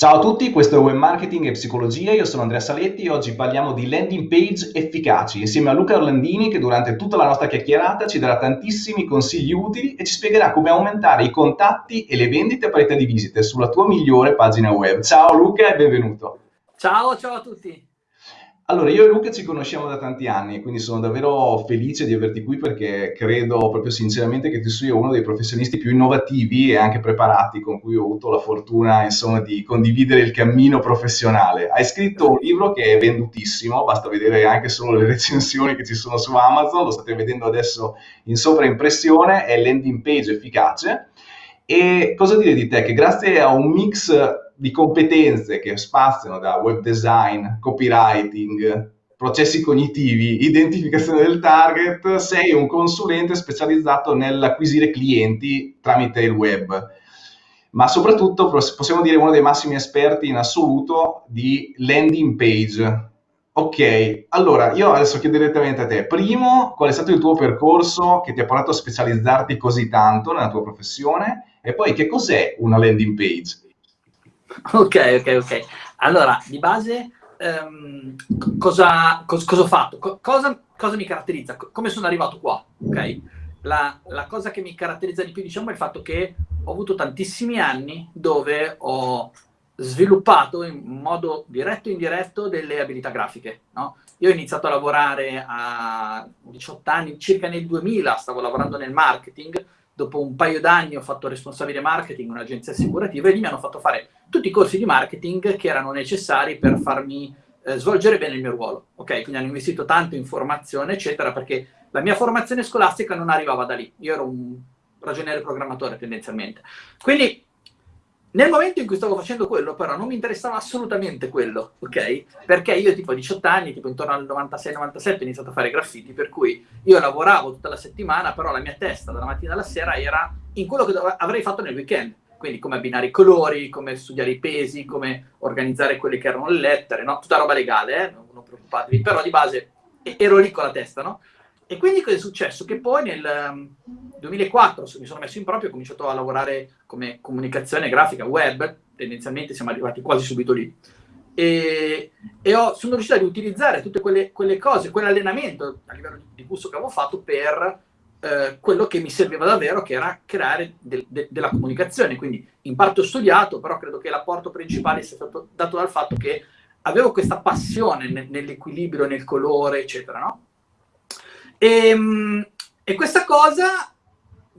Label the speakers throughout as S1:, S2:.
S1: Ciao a tutti, questo è Web Marketing e Psicologia, io sono Andrea Saletti e oggi parliamo di landing page efficaci insieme a Luca Orlandini che durante tutta la nostra chiacchierata ci darà tantissimi consigli utili e ci spiegherà come aumentare i contatti e le vendite a parità di visite sulla tua migliore pagina web. Ciao Luca e benvenuto.
S2: Ciao, ciao a tutti.
S1: Allora, io e Luca ci conosciamo da tanti anni, quindi sono davvero felice di averti qui perché credo proprio sinceramente che tu sia uno dei professionisti più innovativi e anche preparati con cui ho avuto la fortuna, insomma, di condividere il cammino professionale. Hai scritto un libro che è vendutissimo, basta vedere anche solo le recensioni che ci sono su Amazon, lo state vedendo adesso in sovraimpressione, è Landing Page Efficace. E cosa dire di te? Che grazie a un mix di competenze che spaziano da web design, copywriting, processi cognitivi, identificazione del target, sei un consulente specializzato nell'acquisire clienti tramite il web, ma soprattutto possiamo dire uno dei massimi esperti in assoluto di landing page. Ok, allora io adesso chiedo direttamente a te, primo, qual è stato il tuo percorso che ti ha portato a specializzarti così tanto nella tua professione e poi che cos'è una landing page?
S2: Ok, ok, ok. Allora, di base, um, cosa, cos, cosa, ho fatto? Co cosa, cosa, mi caratterizza? come sono arrivato qua? Ok? La, la, cosa che mi caratterizza di più, diciamo, è il fatto che ho avuto tantissimi anni dove ho sviluppato in modo diretto e indiretto delle abilità grafiche, no? Io ho iniziato a lavorare a 18 anni, circa nel 2000, stavo lavorando nel marketing, dopo un paio d'anni ho fatto responsabile marketing in un'agenzia assicurativa e lì mi hanno fatto fare tutti i corsi di marketing che erano necessari per farmi eh, svolgere bene il mio ruolo. Ok, quindi hanno investito tanto in formazione, eccetera, perché la mia formazione scolastica non arrivava da lì. Io ero un ragioniere programmatore tendenzialmente. Quindi nel momento in cui stavo facendo quello, però, non mi interessava assolutamente quello, ok? Perché io tipo a 18 anni, tipo intorno al 96-97, ho iniziato a fare graffiti, per cui io lavoravo tutta la settimana, però la mia testa dalla mattina alla sera era in quello che avrei fatto nel weekend. Quindi come abbinare i colori, come studiare i pesi, come organizzare quelle che erano le lettere, no? Tutta roba legale, eh? Non, preoccupatevi, però di base ero lì con la testa, no? E quindi cosa è successo? Che poi nel 2004 um, mi sono messo in proprio, ho cominciato a lavorare come comunicazione grafica web, tendenzialmente siamo arrivati quasi subito lì. E, e ho, sono riuscito ad utilizzare tutte quelle, quelle cose, quell'allenamento a livello di gusto che avevo fatto per eh, quello che mi serviva davvero, che era creare de, de, della comunicazione. Quindi in parte ho studiato, però credo che l'apporto principale sia stato dato dal fatto che avevo questa passione nell'equilibrio, nel colore, eccetera, no? E, ehm, e questa cosa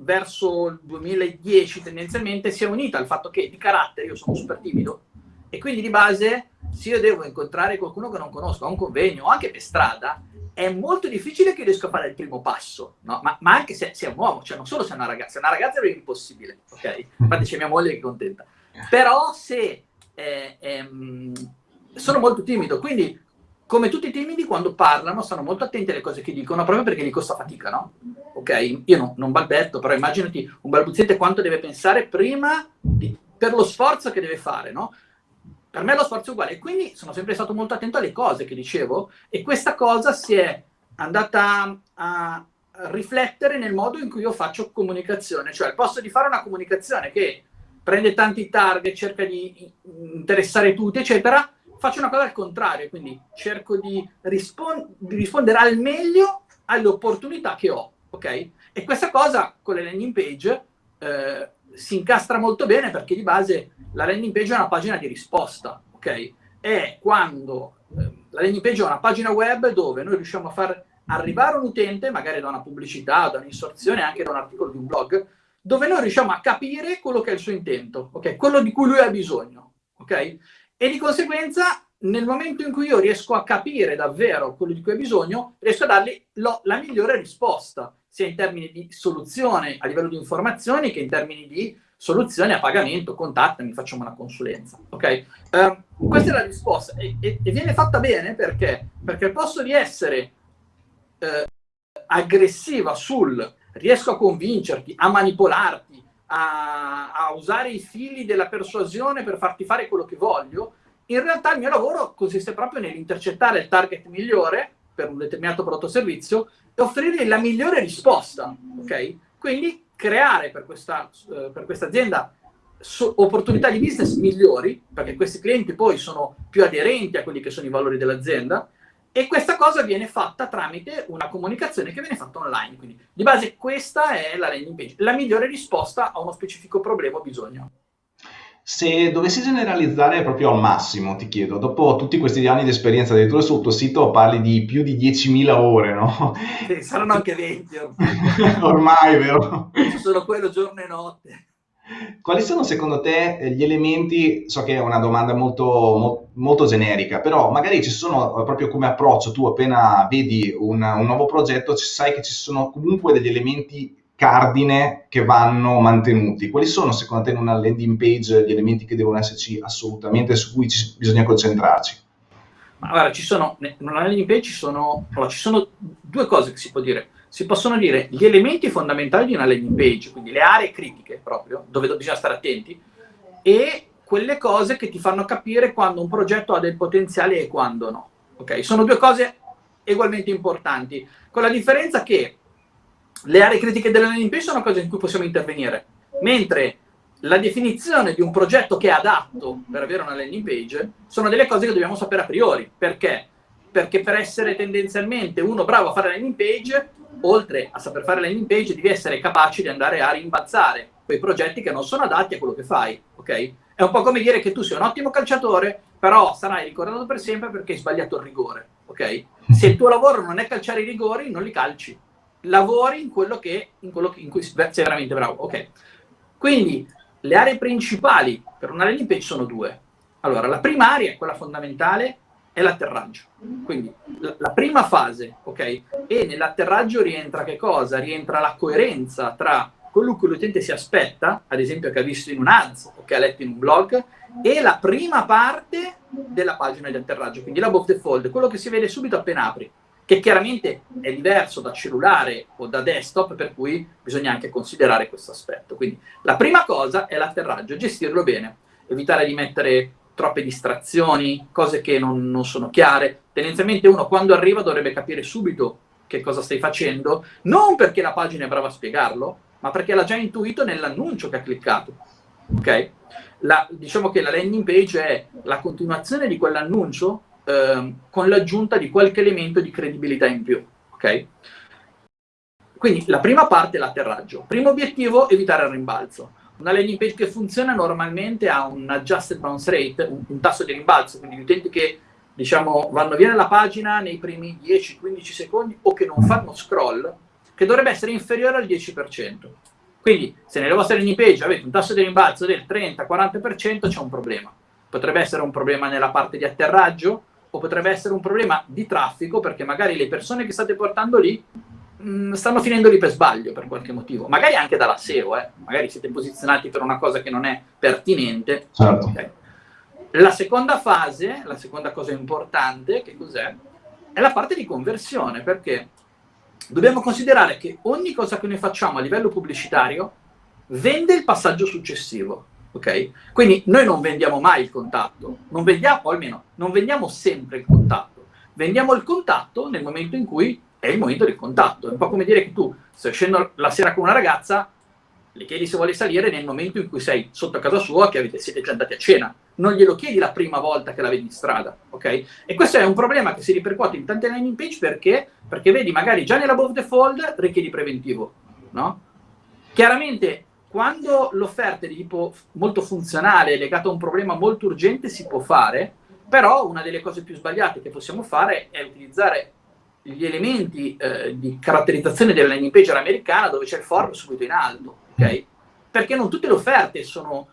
S2: verso il 2010 tendenzialmente si è unita al fatto che di carattere io sono super timido e quindi di base se io devo incontrare qualcuno che non conosco a un convegno o anche per strada è molto difficile che riesca a fare il primo passo, no? ma, ma, anche se, è un uomo, cioè non solo se è una ragazza, se è una ragazza è impossibile, ok? Infatti c'è mia moglie che è contenta. Però se eh, ehm, sono molto timido, quindi come tutti i timidi, quando parlano, stanno molto attenti alle cose che dicono, proprio perché gli costa fatica, no? Ok? Io no, non balbetto, però immaginati un balbuziente quanto deve pensare prima di, per lo sforzo che deve fare, no? Per me lo sforzo è uguale. E quindi sono sempre stato molto attento alle cose che dicevo e questa cosa si è andata a riflettere nel modo in cui io faccio comunicazione. Cioè, al posto di fare una comunicazione che prende tanti target, cerca di interessare tutti, eccetera, faccio una cosa al contrario, quindi cerco di, rispon di rispondere al meglio alle opportunità che ho, ok? E questa cosa con le landing page eh, si incastra molto bene perché di base la landing page è una pagina di risposta, ok? È quando eh, la landing page è una pagina web dove noi riusciamo a far arrivare un utente, magari da una pubblicità, da un'insorzione, anche da un articolo di un blog, dove noi riusciamo a capire quello che è il suo intento, ok? Quello di cui lui ha bisogno, ok? E di conseguenza, nel momento in cui io riesco a capire davvero quello di cui ha bisogno, riesco a dargli lo, la migliore risposta, sia in termini di soluzione a livello di informazioni che in termini di soluzione a pagamento, contattami, facciamo una consulenza. Ok? Uh, questa è la risposta e, e, e, viene fatta bene perché? Perché al posto di essere uh, aggressiva sul riesco a convincerti, a manipolarti, a, a, usare i fili della persuasione per farti fare quello che voglio, in realtà il mio lavoro consiste proprio nell'intercettare il target migliore per un determinato prodotto o servizio e offrirgli la migliore risposta, ok? Quindi creare per questa, eh, per questa azienda opportunità di business migliori, perché questi clienti poi sono più aderenti a quelli che sono i valori dell'azienda, e questa cosa viene fatta tramite una comunicazione che viene fatta online. Quindi di base questa è la landing page, la migliore risposta a uno specifico problema o bisogno.
S1: Se dovessi generalizzare proprio al massimo, ti chiedo, dopo tutti questi anni di esperienza addirittura sul tuo sito parli di più di 10.000 ore, no?
S2: Sì, saranno anche 20
S1: ormai. ormai, vero?
S2: Solo quello giorno e notte.
S1: Quali sono secondo te gli elementi, so che è una domanda molto, mo, molto generica, però magari ci sono proprio come approccio, tu appena vedi un, un nuovo progetto, sai che ci sono comunque degli elementi cardine che vanno mantenuti. Quali sono secondo te in una landing page gli elementi che devono esserci assolutamente su cui ci, bisogna concentrarci?
S2: Ma guarda, ci sono, in una landing page ci sono, allora, ci sono due cose che si può dire. Si possono dire gli elementi fondamentali di una landing page, quindi le aree critiche proprio, dove bisogna stare attenti, e quelle cose che ti fanno capire quando un progetto ha del potenziale e quando no. Ok? Sono due cose ugualmente importanti, con la differenza che le aree critiche della landing page sono cose in cui possiamo intervenire, mentre la definizione di un progetto che è adatto per avere una landing page sono delle cose che dobbiamo sapere a priori. Perché? Perché per essere tendenzialmente uno bravo a fare la landing page, oltre a saper fare la landing page, devi essere capace di andare a rimbalzare quei progetti che non sono adatti a quello che fai, ok? È un po' come dire che tu sei un ottimo calciatore, però sarai ricordato per sempre perché hai sbagliato il rigore, ok? Se il tuo lavoro non è calciare i rigori, non li calci lavori in quello, che, in quello che, in cui sei veramente bravo. Ok. Quindi le aree principali per una landing page sono due. Allora, la prima area, quella fondamentale, è l'atterraggio. Quindi la, la, prima fase, ok? E nell'atterraggio rientra che cosa? Rientra la coerenza tra quello che l'utente si aspetta, ad esempio che ha visto in un ads o che ha letto in un blog, e la prima parte della pagina di atterraggio, quindi l'above the fold, quello che si vede subito appena apri che chiaramente è diverso da cellulare o da desktop, per cui bisogna anche considerare questo aspetto. Quindi la prima cosa è l'atterraggio, gestirlo bene, evitare di mettere troppe distrazioni, cose che non, non sono chiare. Tendenzialmente uno quando arriva dovrebbe capire subito che cosa stai facendo, non perché la pagina è brava a spiegarlo, ma perché l'ha già intuito nell'annuncio che ha cliccato. Ok? La, diciamo che la landing page è la continuazione di quell'annuncio Ehm, con l'aggiunta di qualche elemento di credibilità in più. Ok? Quindi la prima parte è l'atterraggio. Primo obiettivo, evitare il rimbalzo. Una landing page che funziona normalmente ha un adjusted bounce rate, un, un tasso di rimbalzo, quindi gli utenti che diciamo, vanno via nella pagina nei primi 10-15 secondi o che non fanno scroll, che dovrebbe essere inferiore al 10%. Quindi se nelle vostre landing page avete un tasso di rimbalzo del 30-40% c'è un problema. Potrebbe essere un problema nella parte di atterraggio, o potrebbe essere un problema di traffico perché magari le persone che state portando lì mh, mm, stanno finendo lì per sbaglio per qualche motivo, magari anche dalla SEO, eh? magari siete posizionati per una cosa che non è pertinente.
S1: Certo. Okay.
S2: La seconda fase, la seconda cosa importante, che cos'è? È la parte di conversione, perché dobbiamo considerare che ogni cosa che noi facciamo a livello pubblicitario vende il passaggio successivo ok? Quindi noi non vendiamo mai il contatto, non vendiamo, o almeno non vendiamo sempre il contatto, vendiamo il contatto nel momento in cui è il momento del contatto. È un po' come dire che tu stai scendendo la sera con una ragazza, le chiedi se vuole salire nel momento in cui sei sotto casa sua, che avete, siete già andati a cena. Non glielo chiedi la prima volta che la vedi in strada, ok? E questo è un problema che si ripercuote in tante landing page perché? Perché vedi, magari già nell'above the fold richiedi preventivo, no? Chiaramente quando l'offerta è di tipo molto funzionale, legata a un problema molto urgente, si può fare, però una delle cose più sbagliate che possiamo fare è utilizzare gli elementi eh, di caratterizzazione della landing page americana dove c'è il form subito in alto, ok? Perché non tutte le offerte sono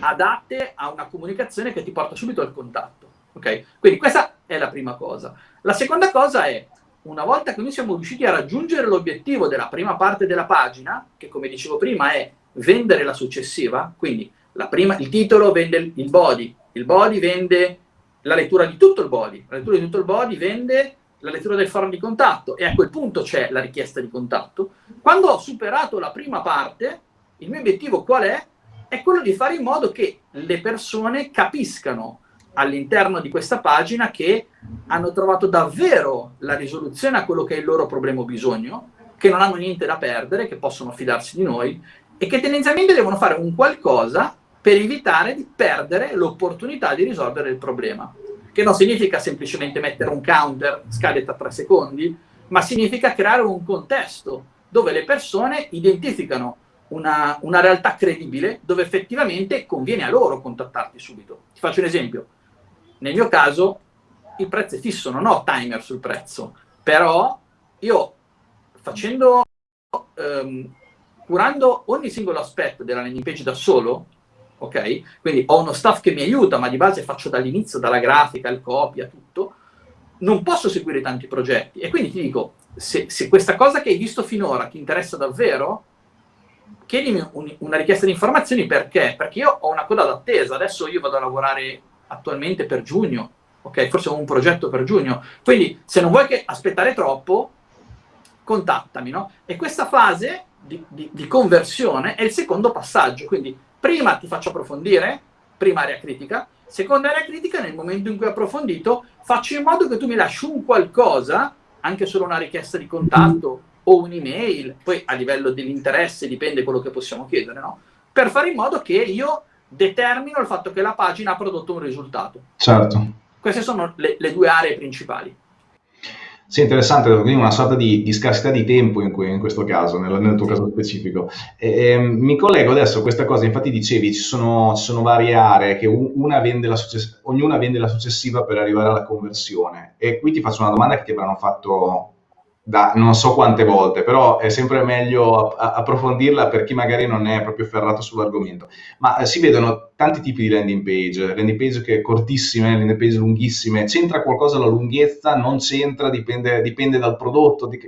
S2: adatte a una comunicazione che ti porta subito al contatto, ok? Quindi questa è la prima cosa. La seconda cosa è, una volta che noi siamo riusciti a raggiungere l'obiettivo della prima parte della pagina, che come dicevo prima è vendere la successiva, quindi la prima, il titolo vende il body, il body vende la lettura di tutto il body, la lettura di tutto il body vende la lettura del forum di contatto e a quel punto c'è la richiesta di contatto. Quando ho superato la prima parte, il mio obiettivo qual è? È quello di fare in modo che le persone capiscano all'interno di questa pagina che hanno trovato davvero la risoluzione a quello che è il loro problema o bisogno, che non hanno niente da perdere, che possono fidarsi di noi e che tendenzialmente devono fare un qualcosa per evitare di perdere l'opportunità di risolvere il problema. Che non significa semplicemente mettere un counter, scade tra 3 secondi, ma significa creare un contesto dove le persone identificano una, una, realtà credibile dove effettivamente conviene a loro contattarti subito. Ti faccio un esempio. Nel mio caso il prezzo è fisso, non ho timer sul prezzo, però io facendo, ehm, curando ogni singolo aspetto della landing page da solo, ok? Quindi ho uno staff che mi aiuta, ma di base faccio dall'inizio, dalla grafica, il copia, tutto, non posso seguire tanti progetti. E quindi ti dico, se, se questa cosa che hai visto finora ti interessa davvero, chiedimi un, una richiesta di informazioni perché? Perché io ho una coda d'attesa, adesso io vado a lavorare attualmente per giugno, ok? Forse ho un progetto per giugno, quindi se non vuoi che aspettare troppo, contattami, no? E questa fase di, di, di conversione è il secondo passaggio, quindi prima ti faccio approfondire, prima area critica, seconda area critica, nel momento in cui ho approfondito, faccio in modo che tu mi lasci un qualcosa, anche solo una richiesta di contatto o un'email, poi a livello dell'interesse dipende quello che possiamo chiedere, no? Per fare in modo che io determino il fatto che la pagina ha prodotto un risultato.
S1: Certo.
S2: Queste sono le, le due aree principali.
S1: Sì, interessante, quindi una sorta di, di scarsità di tempo in, in questo caso, nel, nel, tuo caso specifico. E, e, mi collego adesso a questa cosa, infatti dicevi ci sono, ci sono varie aree che una vende ognuna vende la successiva per arrivare alla conversione e qui ti faccio una domanda che ti avranno fatto da non so quante volte, però è sempre meglio approfondirla per chi magari non è proprio ferrato sull'argomento. Ma eh, si vedono tanti tipi di landing page, landing page che cortissime, landing page lunghissime, c'entra qualcosa la lunghezza, non c'entra, dipende, dipende dal prodotto, di,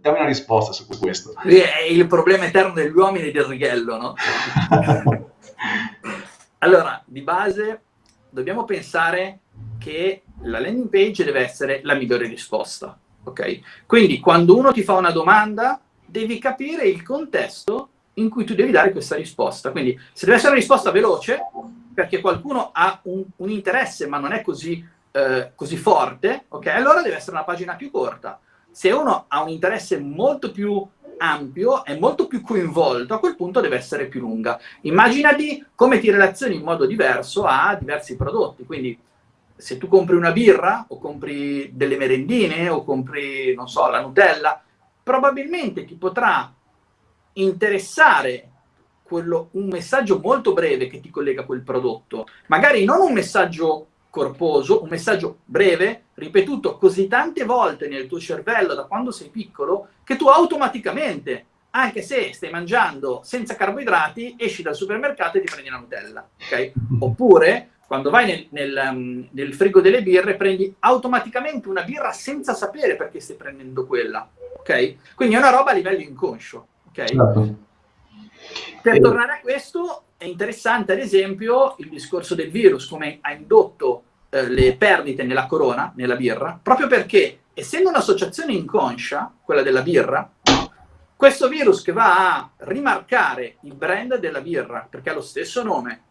S1: dammi una risposta su questo.
S2: È il problema eterno degli uomini del righello, no? allora, di base dobbiamo pensare che la landing page deve essere la migliore risposta ok? Quindi quando uno ti fa una domanda, devi capire il contesto in cui tu devi dare questa risposta. Quindi se deve essere una risposta veloce, perché qualcuno ha un, un interesse ma non è così, eh, così forte, ok? Allora deve essere una pagina più corta. Se uno ha un interesse molto più ampio, è molto più coinvolto, a quel punto deve essere più lunga. Immaginati come ti relazioni in modo diverso a diversi prodotti, quindi se tu compri una birra o compri delle merendine o compri, non so, la Nutella, probabilmente ti potrà interessare quello, un messaggio molto breve che ti collega a quel prodotto. Magari non un messaggio corposo, un messaggio breve, ripetuto così tante volte nel tuo cervello da quando sei piccolo, che tu automaticamente, anche se stai mangiando senza carboidrati, esci dal supermercato e ti prendi la Nutella. Okay? Oppure quando vai nel, nel, um, nel, frigo delle birre prendi automaticamente una birra senza sapere perché stai prendendo quella, ok? Quindi è una roba a livello inconscio, ok? Certo. Per tornare a questo, è interessante ad esempio il discorso del virus, come ha indotto eh, le perdite nella corona, nella birra, proprio perché essendo un'associazione inconscia, quella della birra, questo virus che va a rimarcare il brand della birra, perché ha lo stesso nome,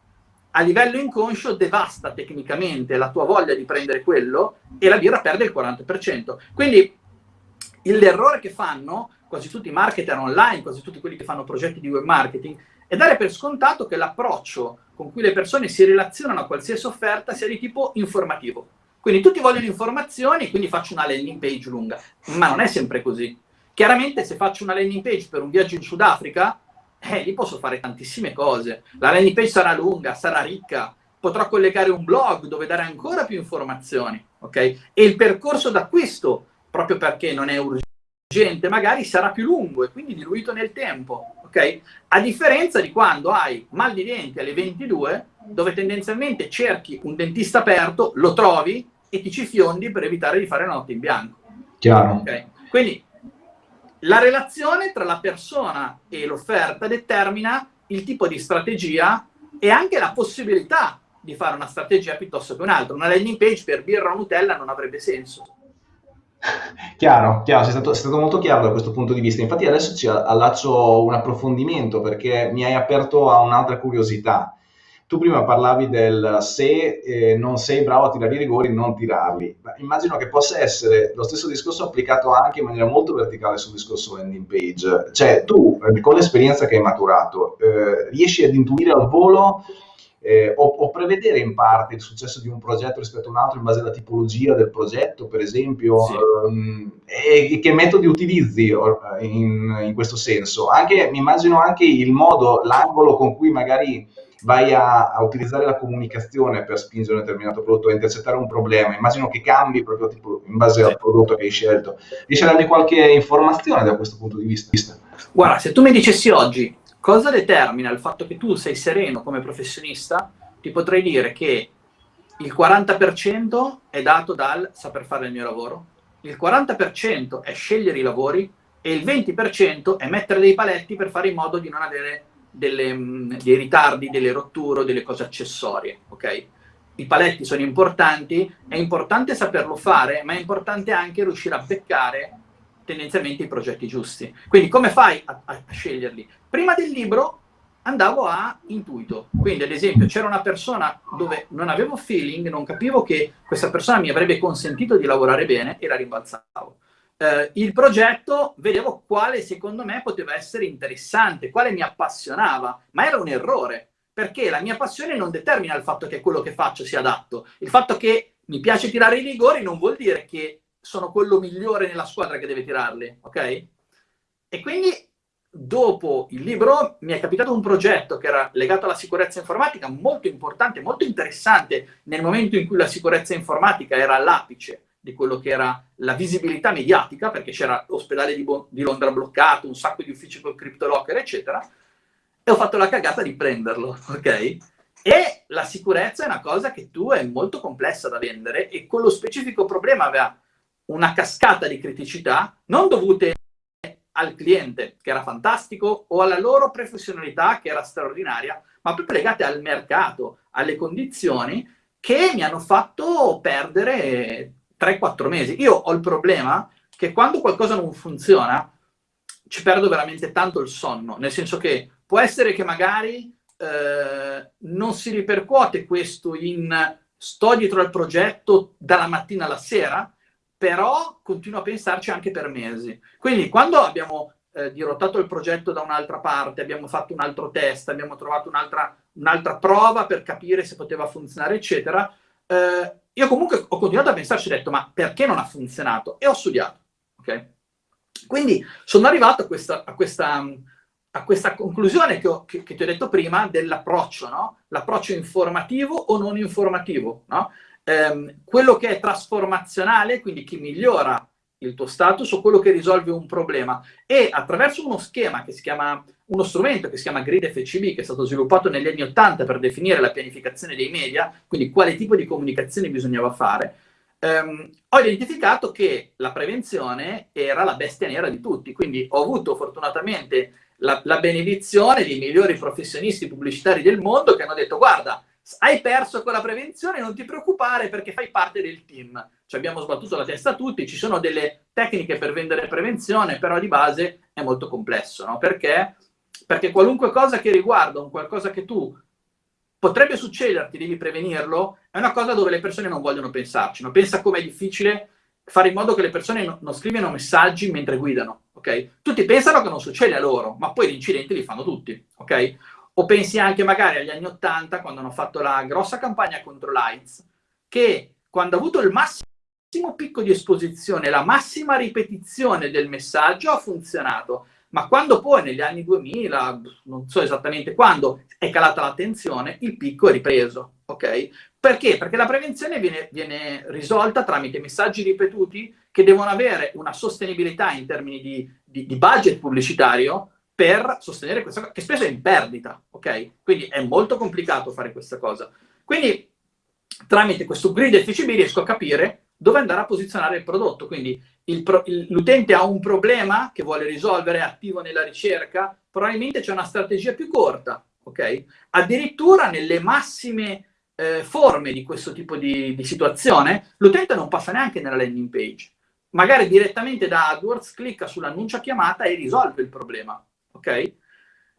S2: a livello inconscio devasta tecnicamente la tua voglia di prendere quello e la birra perde il 40%. Quindi l'errore che fanno quasi tutti i marketer online, quasi tutti quelli che fanno progetti di web marketing, è dare per scontato che l'approccio con cui le persone si relazionano a qualsiasi offerta sia di tipo informativo. Quindi tutti vogliono informazioni, quindi faccio una landing page lunga, ma non è sempre così. Chiaramente se faccio una landing page per un viaggio in Sudafrica, eh, lì posso fare tantissime cose. La landing page sarà lunga, sarà ricca, potrò collegare un blog dove dare ancora più informazioni, ok? E il percorso d'acquisto, proprio perché non è urgente, magari sarà più lungo e quindi diluito nel tempo, ok? A differenza di quando hai mal di denti alle 22, dove tendenzialmente cerchi un dentista aperto, lo trovi e ti ci fiondi per evitare di fare la notte in bianco.
S1: Chiaro. Okay?
S2: Quindi la relazione tra la persona e l'offerta determina il tipo di strategia e anche la possibilità di fare una strategia piuttosto che un'altra. Una landing page per birra o Nutella non avrebbe senso.
S1: Chiaro, chiaro, sei stato, sei stato, molto chiaro da questo punto di vista. Infatti adesso ci allaccio un approfondimento perché mi hai aperto a un'altra curiosità. Tu prima parlavi del se eh, non sei bravo a tirare i rigori, non tirarli. Ma immagino che possa essere lo stesso discorso applicato anche in maniera molto verticale sul discorso landing page. Cioè tu, eh, con l'esperienza che hai maturato, eh, riesci ad intuire al volo eh, o, o, prevedere in parte il successo di un progetto rispetto a un altro in base alla tipologia del progetto, per esempio, sì. um, e, che metodi utilizzi in, in, questo senso. Anche, mi immagino anche il modo, l'angolo con cui magari vai a, a, utilizzare la comunicazione per spingere un determinato prodotto, a intercettare un problema, immagino che cambi proprio tipo, in base sì. al prodotto che hai scelto. Riesci a darmi qualche informazione da questo punto di vista?
S2: Guarda, se tu mi dicessi oggi cosa determina il fatto che tu sei sereno come professionista, ti potrei dire che il 40% è dato dal saper fare il mio lavoro, il 40% è scegliere i lavori e il 20% è mettere dei paletti per fare in modo di non avere delle, mm, dei ritardi, delle rotture delle cose accessorie, ok? I paletti sono importanti, è importante saperlo fare, ma è importante anche riuscire a beccare tendenzialmente i progetti giusti. Quindi come fai a, a sceglierli? Prima del libro andavo a intuito. Quindi, ad esempio, c'era una persona dove non avevo feeling, non capivo che questa persona mi avrebbe consentito di lavorare bene e la rimbalzavo eh, il progetto vedevo quale secondo me poteva essere interessante, quale mi appassionava, ma era un errore, perché la mia passione non determina il fatto che quello che faccio sia adatto. Il fatto che mi piace tirare i rigori non vuol dire che sono quello migliore nella squadra che deve tirarli, ok? E quindi dopo il libro mi è capitato un progetto che era legato alla sicurezza informatica molto importante, molto interessante nel momento in cui la sicurezza informatica era all'apice di quello che era la visibilità mediatica, perché c'era l'ospedale di, di, Londra bloccato, un sacco di uffici col CryptoLocker, eccetera, e ho fatto la cagata di prenderlo, ok? E la sicurezza è una cosa che tu è molto complessa da vendere e con lo specifico problema aveva una cascata di criticità non dovute al cliente, che era fantastico, o alla loro professionalità, che era straordinaria, ma proprio legate al mercato, alle condizioni che mi hanno fatto perdere 3-4 mesi. Io ho il problema che quando qualcosa non funziona ci perdo veramente tanto il sonno, nel senso che può essere che magari eh, non si ripercuote questo in sto dietro al progetto dalla mattina alla sera, però continuo a pensarci anche per mesi. Quindi quando abbiamo eh, dirottato il progetto da un'altra parte, abbiamo fatto un altro test, abbiamo trovato un'altra, un'altra prova per capire se poteva funzionare, eccetera, eh, io comunque ho continuato a pensarci ho detto, ma perché non ha funzionato? E ho studiato, ok? Quindi sono arrivato a questa, a questa, a questa conclusione che, ho, che, che, ti ho detto prima dell'approccio, no? L'approccio informativo o non informativo, no? Eh, quello che è trasformazionale, quindi che migliora il tuo status o quello che risolve un problema. E attraverso uno schema che si chiama uno strumento che si chiama Grid FCB che è stato sviluppato negli anni 80 per definire la pianificazione dei media, quindi quale tipo di comunicazione bisognava fare, ehm, ho identificato che la prevenzione era la bestia nera di tutti, quindi ho avuto fortunatamente la, la benedizione dei migliori professionisti pubblicitari del mondo che hanno detto guarda, hai perso con la prevenzione, non ti preoccupare perché fai parte del team. Ci abbiamo sbattuto la testa tutti, ci sono delle tecniche per vendere prevenzione, però di base è molto complesso, no? Perché? Perché qualunque cosa che riguarda un qualcosa che tu potrebbe succederti, devi prevenirlo, è una cosa dove le persone non vogliono pensarci. No? Pensa com'è difficile fare in modo che le persone no, non scrivano messaggi mentre guidano, ok? Tutti pensano che non succede a loro, ma poi gli incidenti li fanno tutti, ok? O pensi anche magari agli anni 80, quando hanno fatto la grossa campagna contro l'AIDS, che quando ha avuto il massimo picco di esposizione, la massima ripetizione del messaggio ha funzionato. Ma quando poi negli anni 2000, non so esattamente quando, è calata l'attenzione, il picco è ripreso, ok? Perché? Perché la prevenzione viene, viene, risolta tramite messaggi ripetuti che devono avere una sostenibilità in termini di, di, di budget pubblicitario per sostenere questa cosa, che spesso è in perdita, ok? Quindi è molto complicato fare questa cosa. Quindi tramite questo grid FCB riesco a capire dove andare a posizionare il prodotto. Quindi l'utente ha un problema che vuole risolvere, è attivo nella ricerca, probabilmente c'è una strategia più corta, ok? Addirittura nelle massime eh, forme di questo tipo di, di situazione, l'utente non passa neanche nella landing page. Magari direttamente da AdWords clicca sull'annuncio chiamata e risolve il problema ok?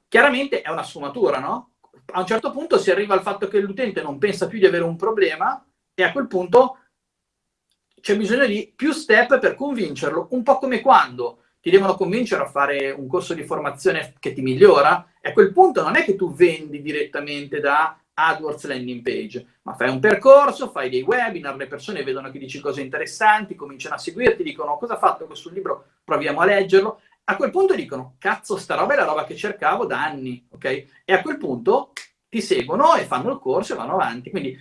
S2: Chiaramente è una sfumatura, no? A un certo punto si arriva al fatto che l'utente non pensa più di avere un problema e a quel punto c'è bisogno di più step per convincerlo, un po' come quando ti devono convincere a fare un corso di formazione che ti migliora, e a quel punto non è che tu vendi direttamente da AdWords landing page, ma fai un percorso, fai dei webinar, le persone vedono che dici cose interessanti, cominciano a seguirti, dicono cosa ha fatto questo libro, proviamo a leggerlo. A quel punto dicono, cazzo, sta roba è la roba che cercavo da anni, ok? E a quel punto ti seguono e fanno il corso e vanno avanti. Quindi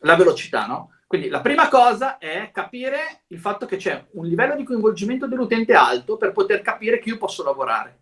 S2: la velocità, no? Quindi la prima cosa è capire il fatto che c'è un livello di coinvolgimento dell'utente alto per poter capire che io posso lavorare.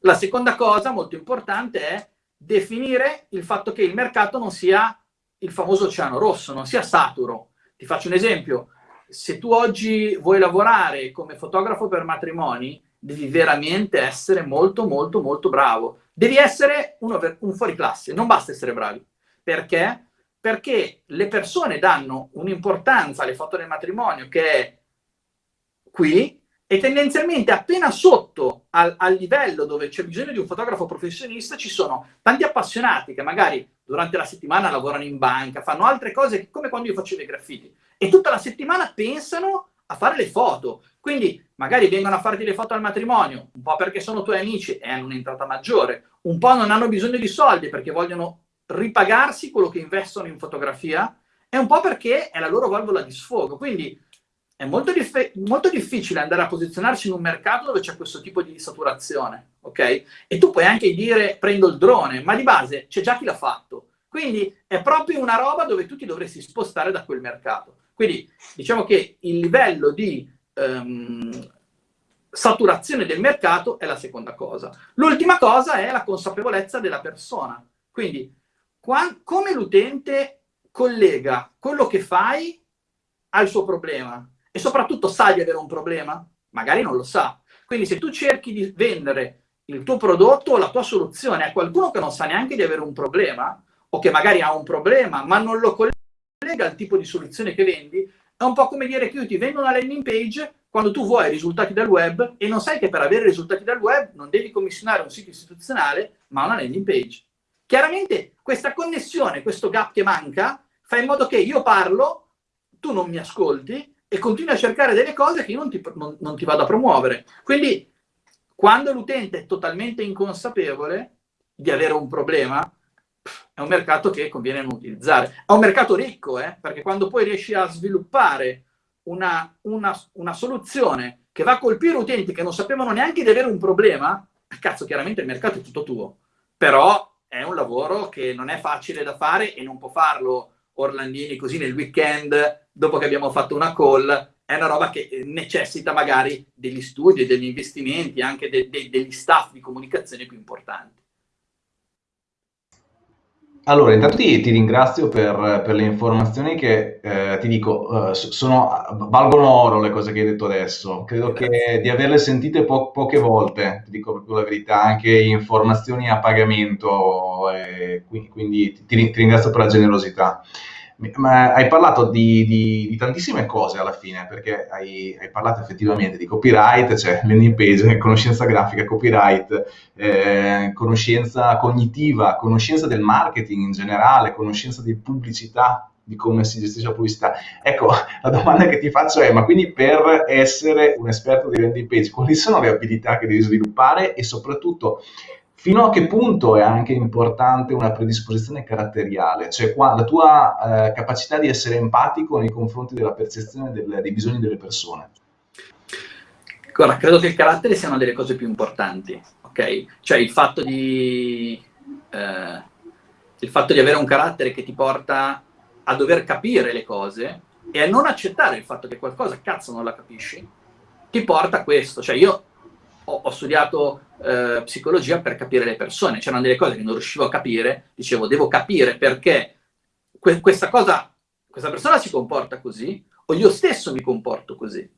S2: La seconda cosa molto importante è definire il fatto che il mercato non sia il famoso oceano rosso, non sia saturo. Ti faccio un esempio. Se tu oggi vuoi lavorare come fotografo per matrimoni, devi veramente essere molto, molto, molto bravo. Devi essere un fuori classe, non basta essere bravi. Perché? Perché le persone danno un'importanza alle foto del matrimonio che è qui, e tendenzialmente appena sotto al, al livello dove c'è bisogno di un fotografo professionista ci sono tanti appassionati che magari durante la settimana lavorano in banca, fanno altre cose come quando io facevo i graffiti e tutta la settimana pensano a fare le foto. Quindi magari vengono a farti le foto al matrimonio, un po' perché sono tuoi amici e hanno un'entrata maggiore, un po' non hanno bisogno di soldi perché vogliono ripagarsi quello che investono in fotografia e un po' perché è la loro valvola di sfogo. Quindi è molto, dif molto, difficile andare a posizionarsi in un mercato dove c'è questo tipo di saturazione, ok? E tu puoi anche dire prendo il drone, ma di base c'è già chi l'ha fatto. Quindi è proprio una roba dove tu ti dovresti spostare da quel mercato. Quindi diciamo che il livello di um, saturazione del mercato è la seconda cosa. L'ultima cosa è la consapevolezza della persona. Quindi come l'utente collega quello che fai al suo problema e soprattutto sa di avere un problema? Magari non lo sa. Quindi se tu cerchi di vendere il tuo prodotto o la tua soluzione a qualcuno che non sa neanche di avere un problema, o che magari ha un problema, ma non lo collega al tipo di soluzione che vendi, è un po' come dire che io ti vendo una landing page quando tu vuoi risultati dal web e non sai che per avere risultati dal web non devi commissionare un sito istituzionale, ma una landing page. Chiaramente questa connessione, questo gap che manca, fa in modo che io parlo, tu non mi ascolti e continui a cercare delle cose che io non ti, non, non ti vado a promuovere. Quindi, quando l'utente è totalmente inconsapevole di avere un problema, è un mercato che conviene non utilizzare. È un mercato ricco, eh? perché quando poi riesci a sviluppare una, una, una, soluzione che va a colpire utenti che non sapevano neanche di avere un problema, cazzo, chiaramente il mercato è tutto tuo. Però è un lavoro che non è facile da fare e non può farlo Orlandini così nel weekend, dopo che abbiamo fatto una call, è una roba che necessita magari degli studi, degli investimenti, anche de de degli staff di comunicazione più importanti.
S1: Allora, intanto ti, ti ringrazio per, per, le informazioni che eh, ti dico, eh, sono, valgono oro le cose che hai detto adesso. Credo che di averle sentite po poche volte, ti dico proprio la verità, anche informazioni a pagamento, eh, quindi, quindi ti, ti, ringrazio per la generosità. Hai parlato di, di, di, tantissime cose alla fine, perché hai, hai, parlato effettivamente di copyright, cioè landing page, conoscenza grafica, copyright, eh, conoscenza cognitiva, conoscenza del marketing in generale, conoscenza di pubblicità, di come si gestisce la pubblicità. Ecco, la domanda che ti faccio è, ma quindi per essere un esperto di landing page, quali sono le abilità che devi sviluppare e soprattutto Fino a che punto è anche importante una predisposizione caratteriale, cioè qua, la tua eh, capacità di essere empatico nei confronti della percezione del, dei bisogni delle persone?
S2: Guarda, credo che il carattere sia una delle cose più importanti, ok? Cioè il fatto di, eh, il fatto di avere un carattere che ti porta a dover capire le cose e a non accettare il fatto che qualcosa, cazzo, non la capisci, ti porta a questo. Cioè io ho, ho studiato eh, psicologia per capire le persone, c'erano delle cose che non riuscivo a capire, dicevo devo capire perché que questa cosa, questa persona si comporta così o io stesso mi comporto così.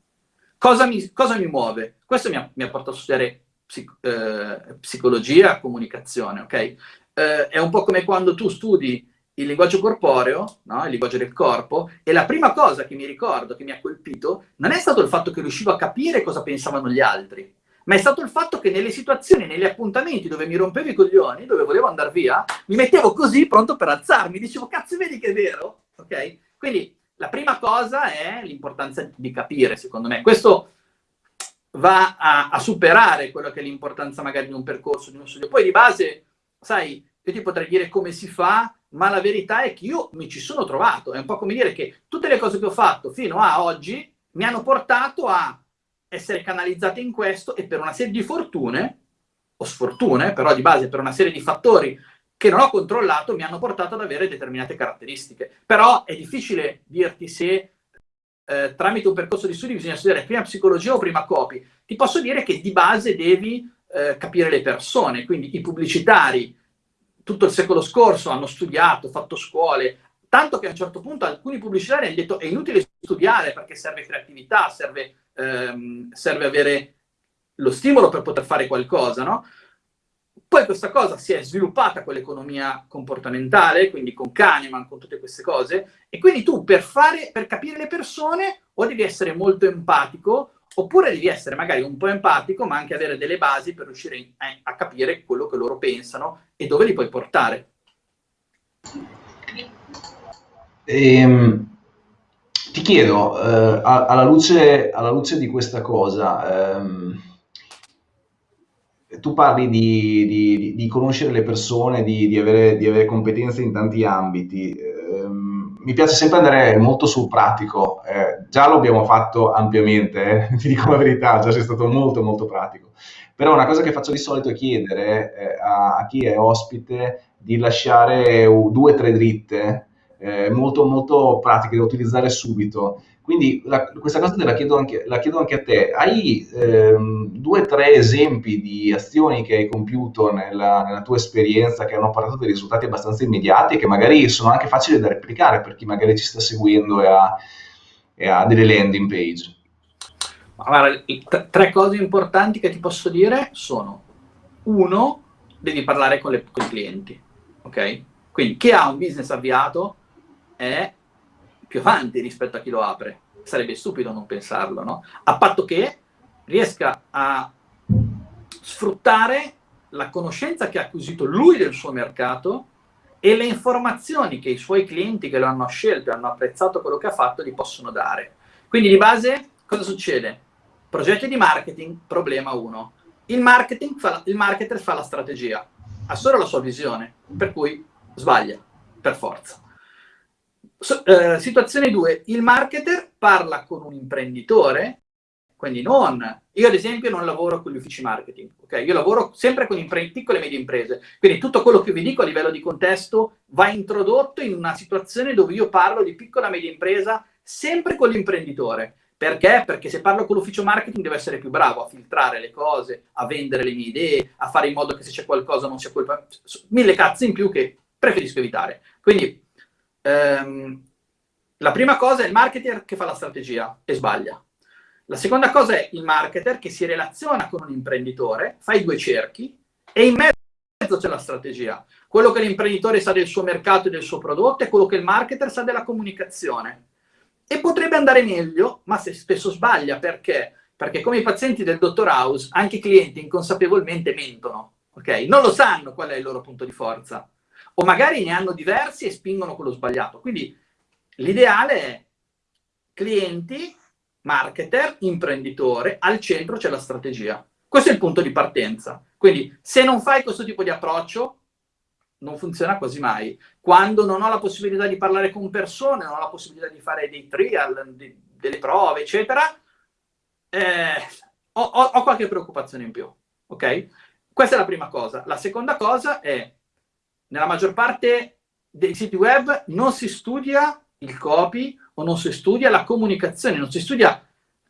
S2: Cosa mi, cosa mi muove? Questo mi ha, mi ha portato a studiare psic eh, psicologia, comunicazione, ok? Eh, è un po' come quando tu studi il linguaggio corporeo, no? il linguaggio del corpo, e la prima cosa che mi ricordo, che mi ha colpito, non è stato il fatto che riuscivo a capire cosa pensavano gli altri, ma è stato il fatto che nelle situazioni, negli appuntamenti dove mi rompevo i coglioni, dove volevo andare via, mi mettevo così pronto per alzarmi, dicevo cazzo vedi che è vero? Ok? Quindi la prima cosa è l'importanza di capire, secondo me. Questo va a, a superare quello che è l'importanza magari di un percorso, di uno studio. Poi di base, sai, io ti potrei dire come si fa, ma la verità è che io mi ci sono trovato. È un po' come dire che tutte le cose che ho fatto fino a oggi mi hanno portato a essere canalizzate in questo e per una serie di fortune, o sfortune, però di base per una serie di fattori che non ho controllato, mi hanno portato ad avere determinate caratteristiche. Però è difficile dirti se eh, tramite un percorso di studi bisogna studiare prima psicologia o prima copy. Ti posso dire che di base devi eh, capire le persone, quindi i pubblicitari tutto il secolo scorso hanno studiato, fatto scuole, tanto che a un certo punto alcuni pubblicitari hanno detto è inutile studiare perché serve creatività, serve, ehm, serve avere lo stimolo per poter fare qualcosa, no? Poi questa cosa si è sviluppata con l'economia comportamentale, quindi con Kahneman, con tutte queste cose, e quindi tu per, fare, per capire le persone o devi essere molto empatico, oppure devi essere magari un po' empatico, ma anche avere delle basi per riuscire a, a capire quello che loro pensano e dove li puoi portare.
S1: Ehm, ti chiedo, eh, alla, luce, alla, luce, di questa cosa, ehm, tu parli di, di, di, conoscere le persone, di, di avere, avere, competenze in tanti ambiti. Eh, mi piace sempre andare molto sul pratico. Eh, già lo abbiamo fatto ampiamente, eh, ti dico la verità, già sei stato molto molto pratico. Però una cosa che faccio di solito è chiedere eh, a, a, chi è ospite di lasciare due o tre dritte eh, molto molto pratiche da utilizzare subito quindi la, questa cosa te la chiedo anche, la chiedo anche a te. Hai ehm, due o tre esempi di azioni che hai compiuto nella, nella, tua esperienza che hanno portato dei risultati abbastanza immediati e che magari sono anche facili da replicare per chi magari ci sta seguendo e ha, e ha delle landing page?
S2: Allora, tre cose importanti che ti posso dire sono, uno, devi parlare con, le, con i clienti, ok? Quindi chi ha un business avviato è più avanti rispetto a chi lo apre. Sarebbe stupido non pensarlo, no? A patto che riesca a sfruttare la conoscenza che ha acquisito lui del suo mercato e le informazioni che i suoi clienti che lo hanno scelto e hanno apprezzato quello che ha fatto gli possono dare. Quindi di base cosa succede? Progetti di marketing, problema 1. Il, il marketer fa la strategia, ha solo la sua visione, per cui sbaglia, per forza. So, eh, situazione 2, il marketer parla con un imprenditore, quindi non, io ad esempio non lavoro con gli uffici marketing, ok? Io lavoro sempre con piccole e medie imprese, quindi tutto quello che vi dico a livello di contesto va introdotto in una situazione dove io parlo di piccola e media impresa sempre con l'imprenditore. Perché? Perché se parlo con l'ufficio marketing devo essere più bravo a filtrare le cose, a vendere le mie idee, a fare in modo che se c'è qualcosa non sia colpa... Mille cazzi in più che preferisco evitare. Quindi ehm, la prima cosa è il marketer che fa la strategia e sbaglia. La seconda cosa è il marketer che si relaziona con un imprenditore, fa i due cerchi e in mezzo c'è la strategia. Quello che l'imprenditore sa del suo mercato e del suo prodotto e quello che il marketer sa della comunicazione. E potrebbe andare meglio, ma se spesso sbaglia. Perché? Perché come i pazienti del dottor House, anche i clienti inconsapevolmente mentono. Okay? Non lo sanno qual è il loro punto di forza o magari ne hanno diversi e spingono quello sbagliato. Quindi l'ideale è clienti, marketer, imprenditore, al centro c'è la strategia. Questo è il punto di partenza. Quindi se non fai questo tipo di approccio, non funziona quasi mai. Quando non ho la possibilità di parlare con persone, non ho la possibilità di fare dei trial, di, delle prove, eccetera, eh, ho, ho, ho qualche preoccupazione in più. Ok? Questa è la prima cosa. La seconda cosa è nella maggior parte dei siti web non si studia il copy o non si studia la comunicazione, non si studia,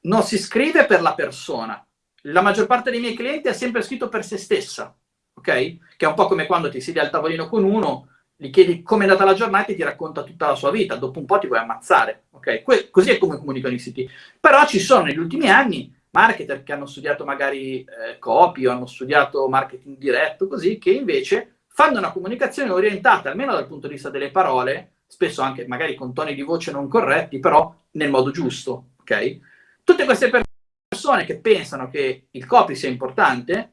S2: non si scrive per la persona. La maggior parte dei miei clienti ha sempre scritto per se stessa, ok? Che è un po' come quando ti siedi al tavolino con uno, gli chiedi come è andata la giornata e ti racconta tutta la sua vita, dopo un po' ti vuoi ammazzare, ok? Que così è come comunicano i siti. Però ci sono negli ultimi anni marketer che hanno studiato magari eh, copy o hanno studiato marketing diretto, così, che invece fanno una comunicazione orientata, almeno dal punto di vista delle parole, spesso anche magari con toni di voce non corretti, però nel modo giusto, ok? Tutte queste persone che pensano che il copy sia importante,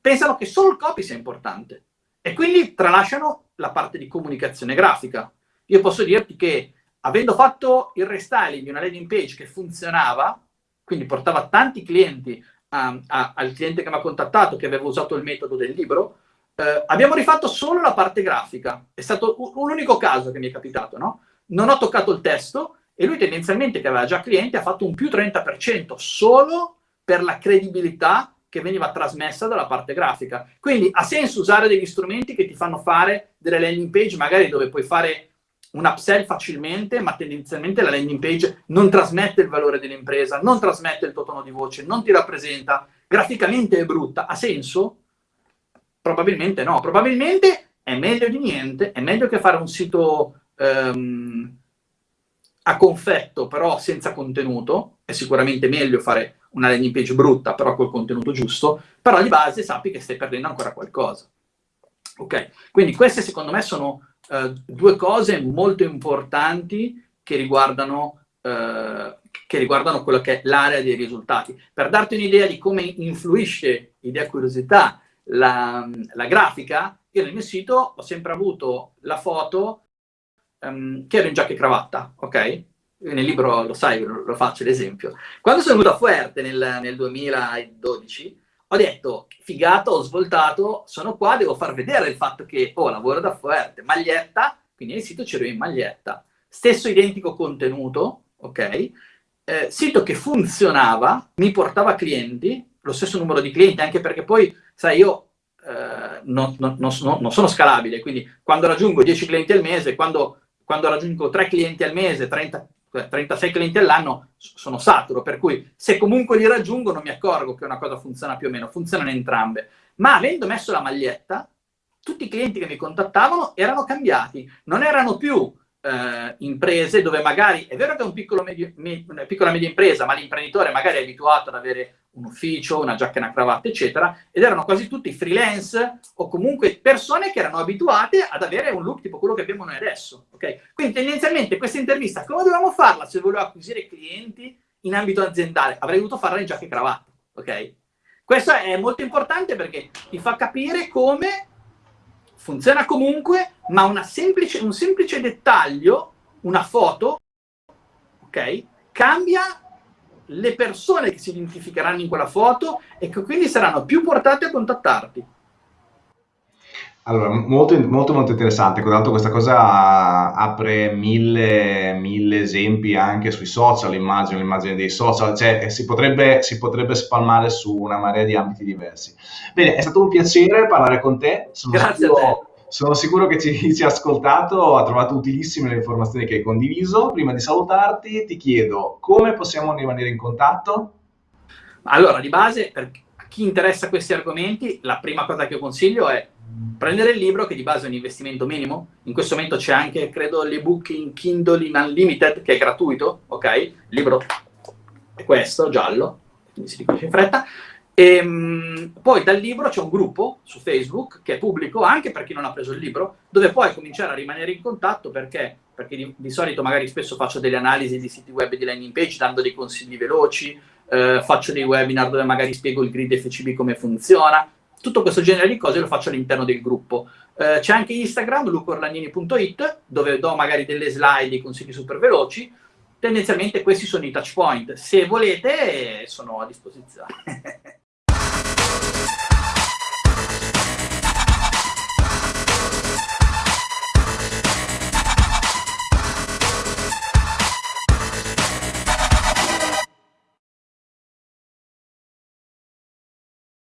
S2: pensano che solo il copy sia importante e quindi tralasciano la parte di comunicazione grafica. Io posso dirti che avendo fatto il restyling di una landing page che funzionava, quindi portava tanti clienti a, a, al cliente che mi ha contattato che aveva usato il metodo del libro, eh, abbiamo rifatto solo la parte grafica. È stato un, unico caso che mi è capitato, no? Non ho toccato il testo e lui tendenzialmente, che aveva già clienti, ha fatto un più 30% solo per la credibilità che veniva trasmessa dalla parte grafica. Quindi ha senso usare degli strumenti che ti fanno fare delle landing page, magari dove puoi fare un upsell facilmente, ma tendenzialmente la landing page non trasmette il valore dell'impresa, non trasmette il tuo tono di voce, non ti rappresenta, graficamente è brutta. Ha senso? Probabilmente no, probabilmente è meglio di niente, è meglio che fare un sito um, a confetto però senza contenuto, è sicuramente meglio fare una landing page brutta però col contenuto giusto, però di base sappi che stai perdendo ancora qualcosa. Ok, quindi queste secondo me sono uh, due cose molto importanti che riguardano, uh, che riguardano quello che è l'area dei risultati. Per darti un'idea di come influisce idea curiosità la, la, grafica, io nel mio sito ho sempre avuto la foto um, che ero in giacca e cravatta, ok? Nel libro lo sai, lo, faccio l'esempio. Quando sono venuto a Fuerte nel, nel 2012, ho detto, figata, ho svoltato, sono qua, devo far vedere il fatto che, oh, lavoro da Fuerte, maglietta, quindi nel sito c'ero in maglietta. Stesso identico contenuto, ok? Eh, sito che funzionava, mi portava clienti, lo stesso numero di clienti, anche perché poi, sai, io eh, non, non, non, non, sono scalabile, quindi quando raggiungo 10 clienti al mese, quando, quando raggiungo 3 clienti al mese, 30, 36 clienti all'anno, sono saturo, per cui se comunque li raggiungo non mi accorgo che una cosa funziona più o meno, funzionano entrambe. Ma avendo messo la maglietta, tutti i clienti che mi contattavano erano cambiati, non erano più eh, imprese dove magari, è vero che è un piccolo medio, me, una piccola media impresa, ma l'imprenditore magari è abituato ad avere un ufficio, una giacca e una cravatta, eccetera, ed erano quasi tutti freelance o comunque persone che erano abituate ad avere un look tipo quello che abbiamo noi adesso, ok? Quindi tendenzialmente questa intervista, come dovevamo farla se volevo acquisire clienti in ambito aziendale? Avrei dovuto farla in giacca e cravatta, ok? Questo è molto importante perché ti fa capire come funziona comunque, ma semplice, un semplice dettaglio, una foto, ok, cambia le persone che si identificheranno in quella foto e che quindi saranno più portate a contattarti.
S1: Allora, molto, molto, molto interessante, tanto questa cosa apre mille, mille esempi anche sui social, immagino, l'immagine dei social, cioè si potrebbe, si potrebbe spalmare su una marea di ambiti diversi. Bene, è stato un piacere parlare con te,
S2: sono Grazie sicuro.
S1: Sono sicuro che ci, ci ha ascoltato, ha trovato utilissime le informazioni che hai condiviso. Prima di salutarti ti chiedo come possiamo rimanere in contatto?
S2: Allora, di base, per chi interessa questi argomenti, la prima cosa che consiglio è prendere il libro che di base è un investimento minimo. In questo momento c'è anche, credo, l'ebook in Kindle in Unlimited che è gratuito, ok? Il libro è questo, giallo, quindi si riconosce in fretta. E, ehm, poi dal libro c'è un gruppo su Facebook che è pubblico anche per chi non ha preso il libro, dove puoi cominciare a rimanere in contatto perché, perché di, di, solito magari spesso faccio delle analisi di siti web e di landing page dando dei consigli veloci, eh, faccio dei webinar dove magari spiego il grid FCB come funziona, tutto questo genere di cose lo faccio all'interno del gruppo. Eh, c'è anche Instagram, lucorlanini.it, dove do magari delle slide, dei consigli super veloci, tendenzialmente questi sono i touch point. Se volete, sono a disposizione.